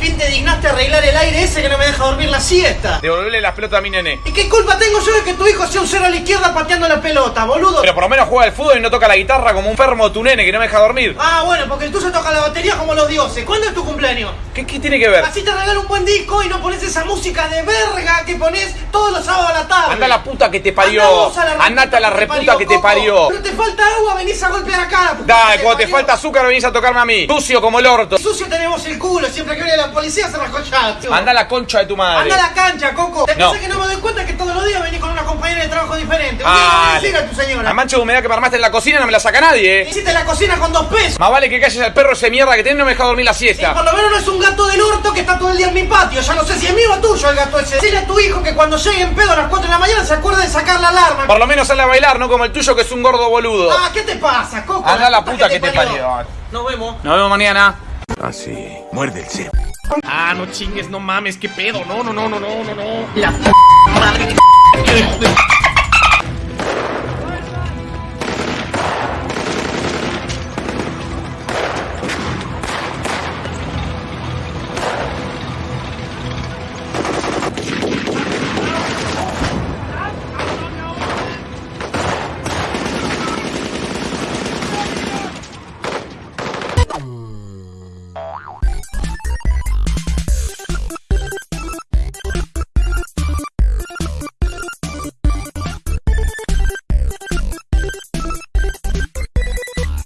fin te dignaste arreglar el aire ese que no me deja dormir la siesta. Devolverle las pelotas a mi nene. ¿Y qué culpa tengo yo de que tu hijo sea un cero a la izquierda pateando la pelota, boludo? Pero por lo menos juega al fútbol y no toca la guitarra como un permo tu nene que no me deja dormir. Ah, bueno, porque el tuyo toca la batería como los dioses. ¿Cuándo es tu cumpleaños? ¿Qué, qué tiene que ver? Así te regalo un buen disco y no pones esa música de verga que pones todos los sábados a la tarde. Anda la puta que te parió. Andate a la que te reputa que te parió. Pero te falta agua, venís a golpear acá. Dale, cuando te falta azúcar venís a tocarme a mí. Sucio como el orto. Sucio tenemos el culo, siempre que viene la policía se rascochada. Anda a la concha de tu madre. Anda a la cancha, Coco. Te No. pensé que no me doy cuenta que todos los días venís con una compañera de trabajo diferente. Un día Ah, le a decir a tu señora. La mancha de humedad que me armaste en la cocina no me la saca nadie, eh. Hiciste la cocina con dos pesos. Más vale que calles al perro ese mierda que tenés no me deja dormir la Y siesta. por lo menos no es un gato del orto que está todo el día en mi patio. Ya no sé si es mío o tuyo el gato ese. Dile a tu hijo que cuando llegue en pedo a las 4 de la mañana se acuerde de sacar la alarma. Por lo menos sale a bailar, no como el tuyo que es un gordo boludo. Ah, ¿qué te pasa, Coco? Anda la puta que te parió. Nos vemos. Nos vemos mañana. Así, muerde el cepo. Ah, no chingues, no mames, qué pedo. No, no, no, no, no, no, no. La madre.